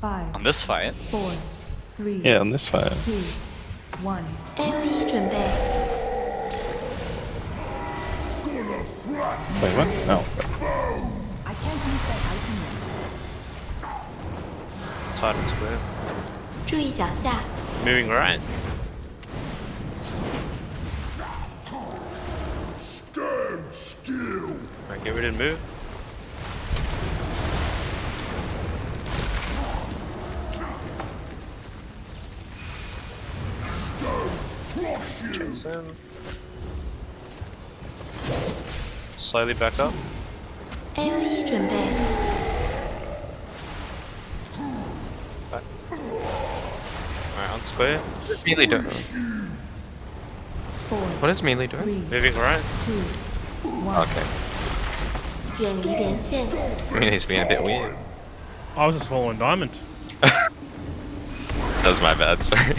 Five, On this fight. four, three, Yeah, on this fight. two, one. A O E 准备， Wait, what? No. I can't use that item yet. Tight and square. 注意脚下， Moving right. Right, get ready to move. Chase in. Slightly back up. AoE 准备。Back. Alright, on square. What's melee doing? Four, what is melee doing? Three, Moving right? Two, one. Okay. Melee's being a bit weird. I was just following Diamond. that was my bad, sorry.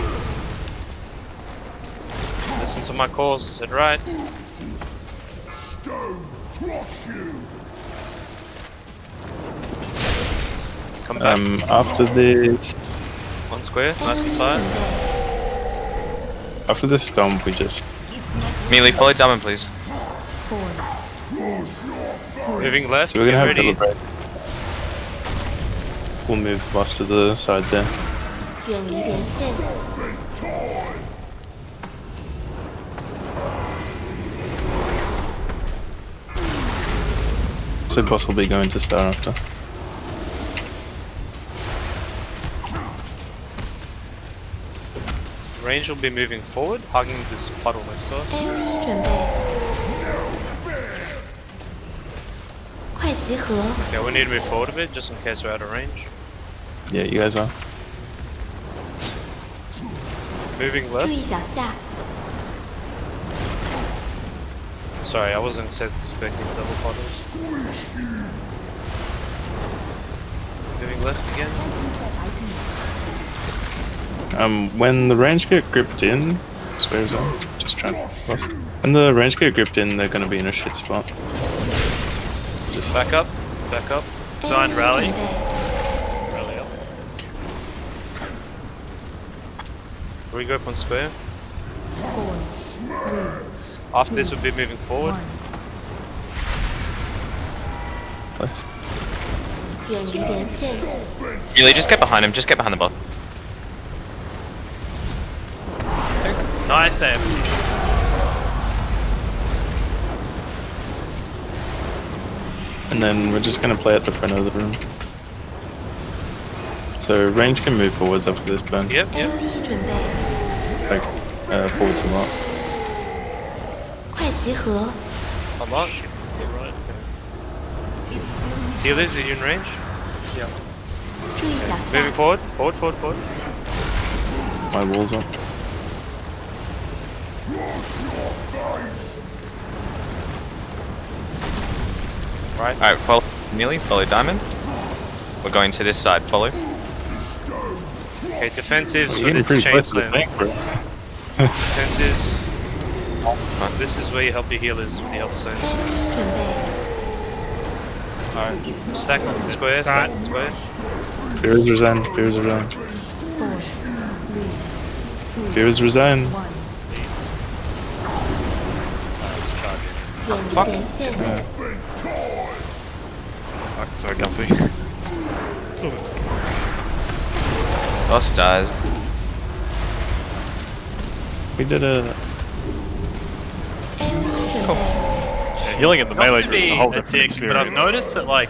Listen to my calls. I said right. Come back. Um, after this, One square. Nice and tight. after this stomp, we just It's Melee, follow Diamond, please. four, three, two, Moving left. so we're gonna Get have ready. deliberate. We'll move boss to the side there. So boss will be going to star after. Range will be moving forward, hugging this puddle next to us. Yeah, we need to move forward a bit just in case we're out of range. Yeah, you guys are. Moving left. Sorry, I wasn't expecting double puddles. Moving left again. can't use that item yet. Um, when the range get gripped in, swear zone, just trying to boss. When the range get gripped in, they're gonna be in a shit spot. Just back up. Back up. A O Giant E rally. 准备，Rally up. Regroup on square. Four, three, after this, we'll be moving forward. Really, just get behind him. Just get behind the bot. Nice AMT. And then we're just going to play at the front of the room. So range can move forwards after this burn. Yep, yep. Like, uh, forwards a lot. 快集合， Come on. Healers, are you in range? 注意脚 Moving 下， forward. Forward, forward, forward. My walls up. Right. Alright, follow Melee, follow Diamond. We're going to this side, follow. Okay, defensives You're with getting its pretty close to the chain bank, bro. Fuck, this is where you help the healers with the health stones. Alright, stack on square, stack on square. Fears resigned, Fears resigned. Fears resigned. Oh, Fuck. Yeah. Fuck, sorry Gumpy. Boss dies. We did a a O Healing at the melee group is a whole a different dick, but I've noticed that like